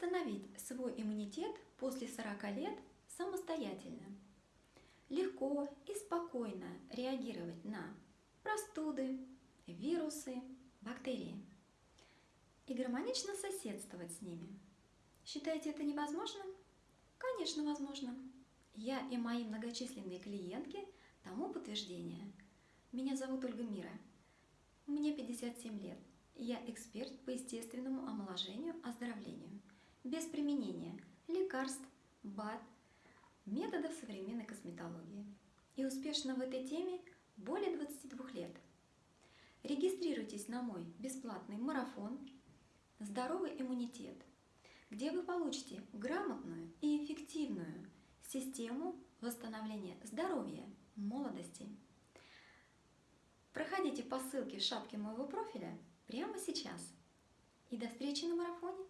восстановить свой иммунитет после 40 лет самостоятельно. Легко и спокойно реагировать на простуды, вирусы, бактерии и гармонично соседствовать с ними. Считаете это невозможно? Конечно, возможно. Я и мои многочисленные клиентки тому подтверждение. Меня зовут Ольга Мира. Мне 57 лет. Я эксперт по естественному омоложению, оздоровлению, без применения лекарств, БАД, методов современной косметологии. И успешно в этой теме более 22 лет. Регистрируйтесь на мой бесплатный марафон «Здоровый иммунитет», где вы получите грамотную и эффективную систему восстановления здоровья, молодости. Проходите по ссылке в шапке моего профиля прямо сейчас. И до встречи на марафоне!